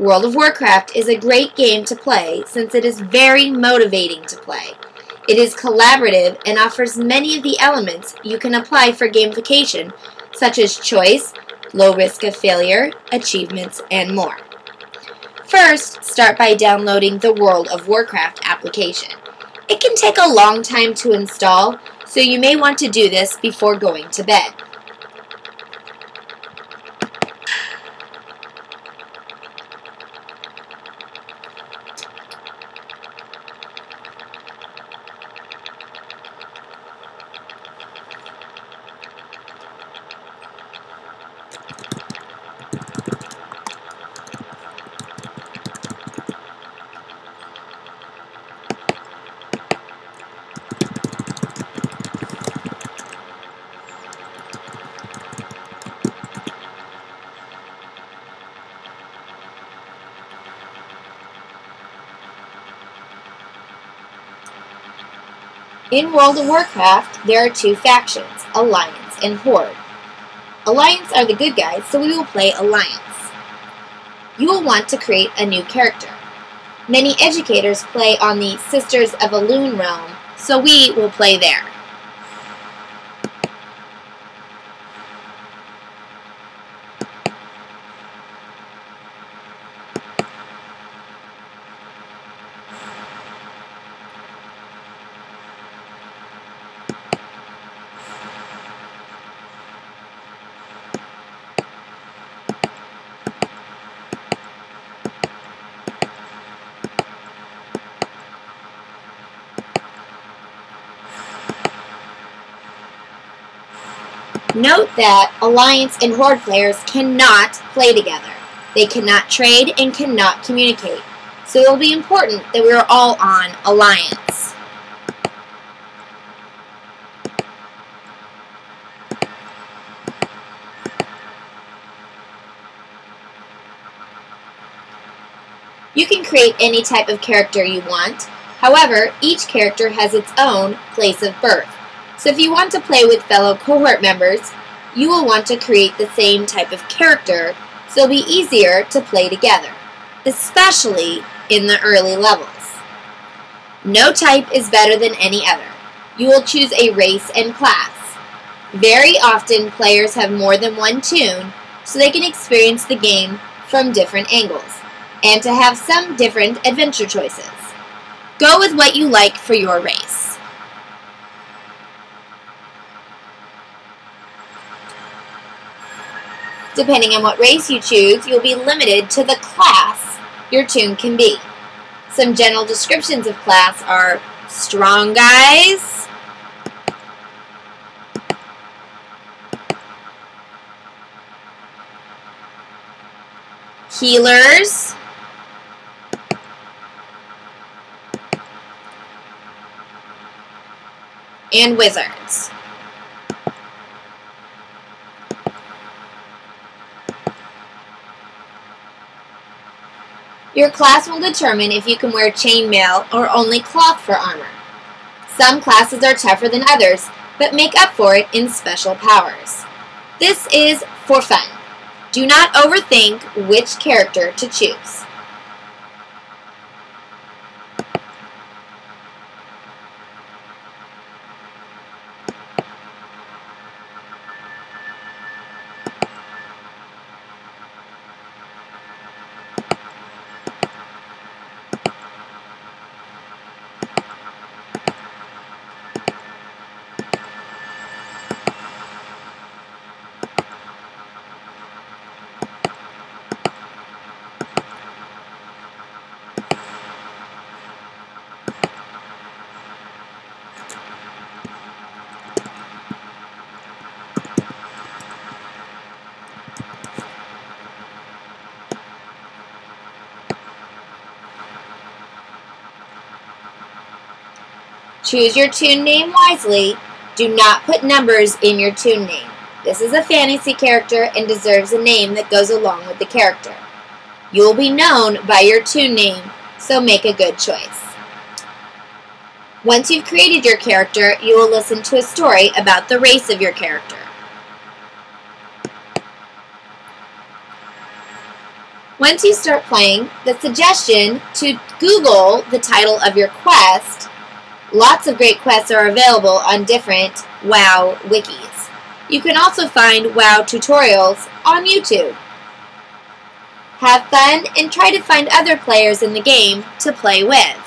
World of Warcraft is a great game to play since it is very motivating to play. It is collaborative and offers many of the elements you can apply for gamification, such as choice, low risk of failure, achievements, and more. First, start by downloading the World of Warcraft application. It can take a long time to install, so you may want to do this before going to bed. In World of Warcraft, there are two factions, Alliance and Horde. Alliance are the good guys, so we will play Alliance. You will want to create a new character. Many educators play on the Sisters of Elune realm, so we will play there. Note that Alliance and Horde players cannot play together. They cannot trade and cannot communicate. So it will be important that we are all on Alliance. You can create any type of character you want. However, each character has its own place of birth. So if you want to play with fellow cohort members, you will want to create the same type of character so it'll be easier to play together, especially in the early levels. No type is better than any other. You will choose a race and class. Very often, players have more than one toon, so they can experience the game from different angles, and to have some different adventure choices. Go with what you like for your race. Depending on what race you choose, you'll be limited to the class your toon can be. Some general descriptions of class are strong guys, healers, and wizards. Your class will determine if you can wear chainmail or only cloth for armor. Some classes are tougher than others, but make up for it in special powers. This is for fun. Do not overthink which character to choose. Choose your toon name wisely. Do not put numbers in your toon name. This is a fantasy character and deserves a name that goes along with the character. You will be known by your toon name, so make a good choice. Once you've created your character, you will listen to a story about the race of your character. Once you start playing, the suggestion to Google the title of your quest. Lots of great quests are available on different WoW wikis. You can also find WoW tutorials on YouTube. Have fun and try to find other players in the game to play with.